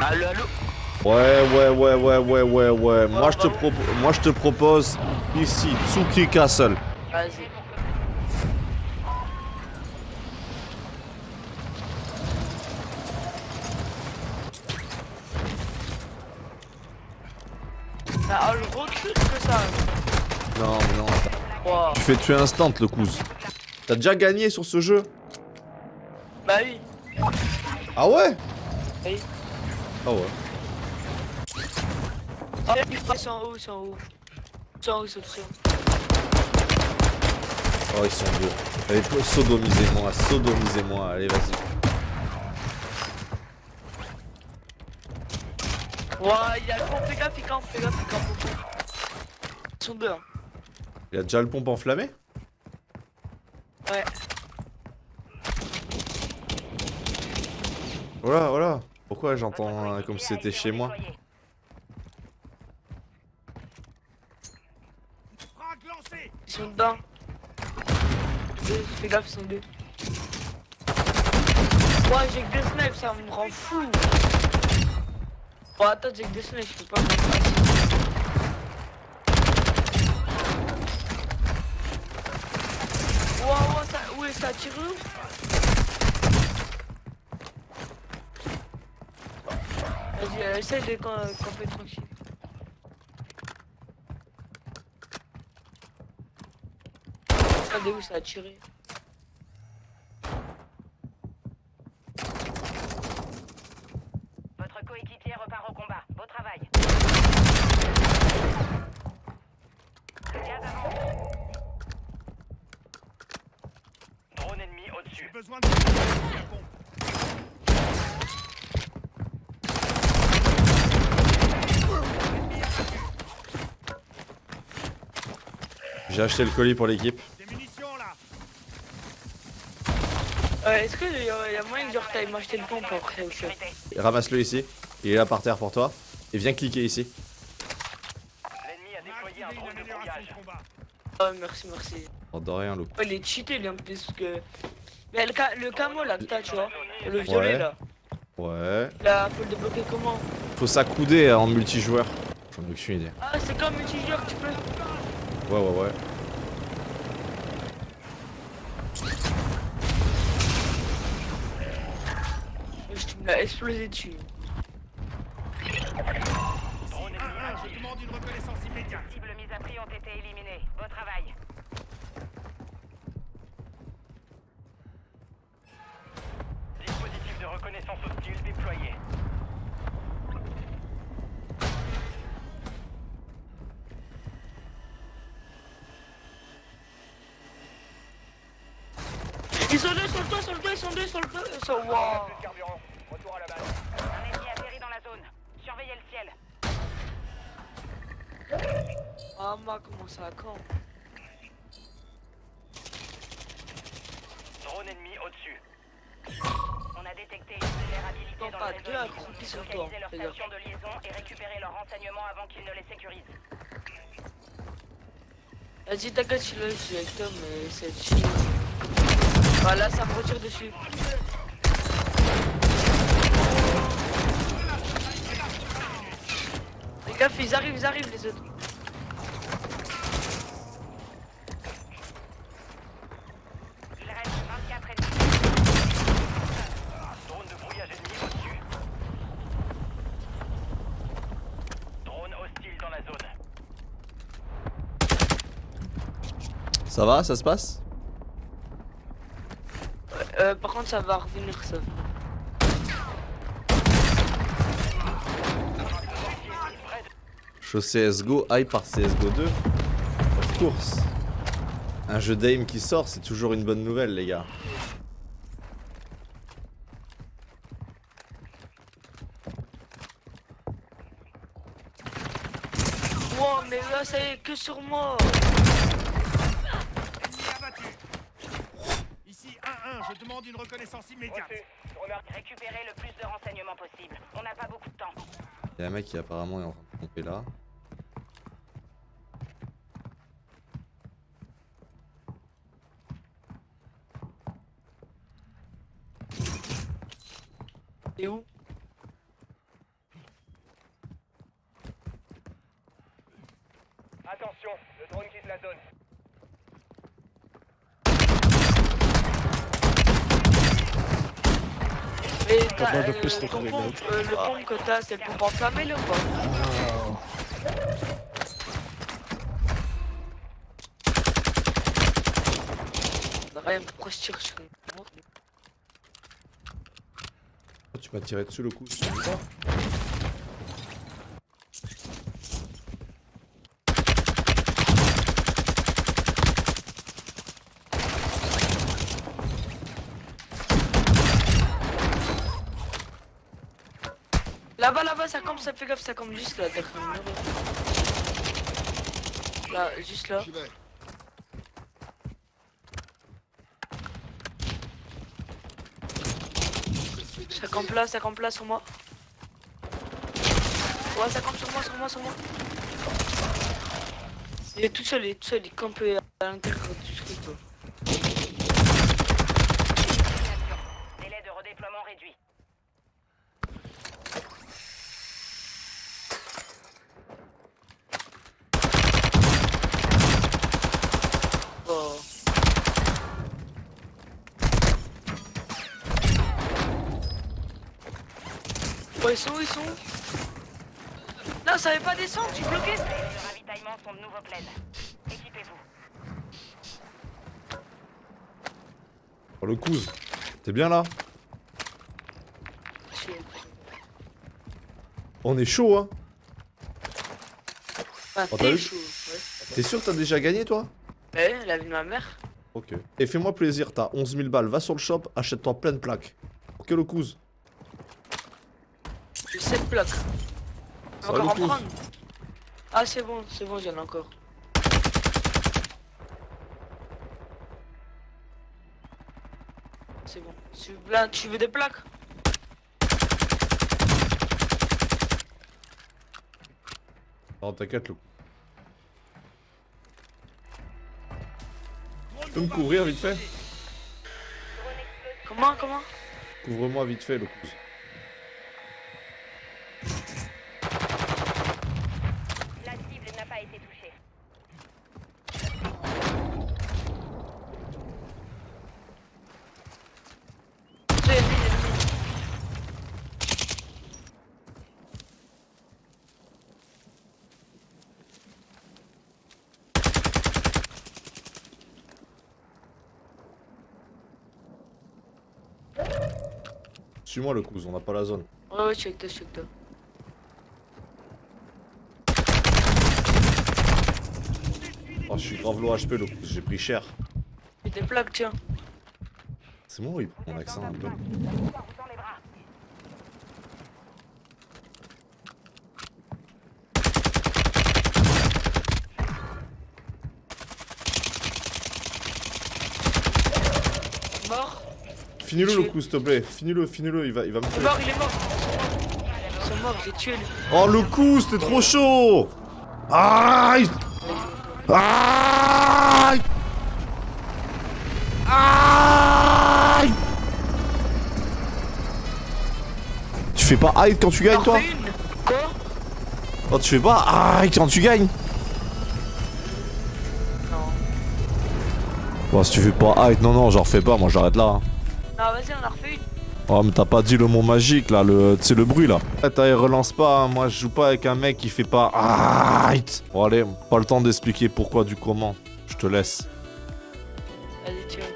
Allo, allo Ouais, ouais, ouais, ouais, ouais, ouais, ouais. Moi, je te, propo moi, je te propose ici, Tsuki Castle. Vas-y. Je recule que ça. Non, mais non. Wow. Tu fais tuer instant le cousin. T'as déjà gagné sur ce jeu? Bah oui. Ah ouais? Oui. Ah ouais. Oh, ils sont en haut, ils sont en haut. Ils sont en haut, ils sont très haut. Oh, ils sont beaux. Allez, sodomisez-moi, sodomisez-moi. Allez, vas-y. Ouah, il y a le pont, fais gaffe, fais gaffe, il campe au pont. Ils sont deux, hein. Il a déjà le pompe enflammé? Ouais. Voilà, voilà. Pourquoi j'entends euh, comme si c'était chez moi Ils sont dedans. Fais gaffe, ils sont deux. Ouah, j'ai que deux snipes, ça me rend fou. Bon, attends, j'ai que deux snipes, je peux pas Ouah, ouah, ça, où est ça tire Vas-y, euh, essaye de camp- camper tranquille. Regardez où ça a tiré. Votre coéquipier repart au combat. Beau travail. Gaz avant. Drone ennemi au-dessus. Besoin de J'ai acheté le colis pour l'équipe. Euh, Est-ce que y a, y a moyen que genre t'ailles m'acheter le pompe après au shop Sécurité. Ramasse-le ici. Il est là par terre pour toi. Et viens cliquer ici. L'ennemi a déployé un drone une de brouillage. Oh merci merci. Oh, de rien, loup. Ouais, il est cheaté lui en plus que. Mais le, ca le camo là que t'as tu vois, le violet Ouais. là, Ouais. là faut le débloquer comment Faut s'accouder en multijoueur. J'en ai aucune idée. Ah c'est comme multijoueur tu peux. Ouais, ouais, ouais. Je me l'ai explosé dessus. Drone ennemi 1-1, je demande une reconnaissance immédiate. Cibles mises à prix ont été éliminées. Beau travail. Dispositif de reconnaissance hostile déployé. Ils sont deux sur toit, sur le ils deux sur. Ils. Wow. Retour à la base. Un ennemi atterri dans la zone. Surveillez le ciel. Ah ma comment ça quand Drone ennemi au-dessus. On a détecté une vulnérabilité dans pas le deux réseau. sur toi, Localisez leur station de liaison et récupérez leurs renseignements avant qu'ils ne les sécurisent. Vas-y t'inquiète je suis là, je suis avec toi mais c'est chill. Ah là ça me retire dessus. Les gars ils arrivent, ils arrivent les autres. Il reste 24 ennemis. Drone de brouillage ennemi au-dessus. Drone hostile dans la zone. Ça va Ça se passe? Euh, par contre ça va revenir ça. Show CSGO, hype par CSGO 2 Of course Un jeu d'aim qui sort, c'est toujours une bonne nouvelle, les gars. Wow mais là ça y est que sur moi. Je demande une reconnaissance immédiate. On a récupéré le plus de renseignements possible. On n'a pas beaucoup de temps. Il y a un mec qui apparemment est en train de pomper là. Et où? Attention, le drone quitte la zone. Mais T'as euh, les pompe, mecs. euh, le pompe que t'as, c'est le pompe enflammé là ou pas Rien, pourquoi je tire sur une montre Oh, tu m'as tiré dessus le coup. tu veux pas Là-bas, là-bas, ça campe, ça fait gaffe, ça campe juste là. Là, juste là. Ça campe là, ça campe là sur moi. Ouais, ça campe sur moi, sur moi, sur moi. Il est tout seul, il est tout seul, il campe à l'intérieur du truc. quoi. Délai de redéploiement réduit. Oh. Oh, ils sont où, ils sont où Non, ça avait pas descendre, tu bloqué Les de ravitaillement sont de nouveau pleines. Équipez-vous. Oh, le couze. T'es bien là On est chaud, hein Ah, Oh, t'as t'es vu chaud, ouais. T'es sûr que t'as déjà gagné, toi Ouais, la vie de ma mère. Ok. Et fais-moi plaisir, t'as 11 000 balles, va sur le shop, achète-toi plein de plaques. Ok, le couze 7 plaques. Encore en prendre. Ah, c'est bon, c'est bon, j'en ai encore. C'est bon. Tu là, tu veux des plaques Non, t'inquiète, le Tu peux me couvrir vite fait? Comment, comment? Couvre-moi vite fait, le couze. La cible n'a pas été touchée. C'est ennemi, ennemi. Suis-moi, le couze, on n'a pas la zone. Ouais, ouais, check toi, check toi. Oh, je suis grave low HP, le j'ai pris cher. J'ai des plaques, tiens. C'est moi il prend mon accent un peu La victoire vous tend les bras. Mort. Finis-le, le couze, s'il te plaît. Finis-le, finis-le, il va, il va me Il est tuer. mort, il est mort. Ils sont morts, j'ai tué lui. Oh, le couze, t'es trop chaud Aïe Aïe Aïe Tu fais pas aïe quand tu gagnes, toi Quoi? Oh, tu fais pas aïe quand tu gagnes Non. Bon, si tu fais pas aïe, non, non, j'en refais pas, moi j'arrête là. hein. Non, vas-y, on en refait une. Oh, mais t'as pas dit le mot magique là, le, c'est le bruit là. Eh, t'as, relance pas, hein. moi je joue pas avec un mec qui fait pas. Bon, allez, pas le temps d'expliquer pourquoi du comment. Je te laisse. Allez, tu veux.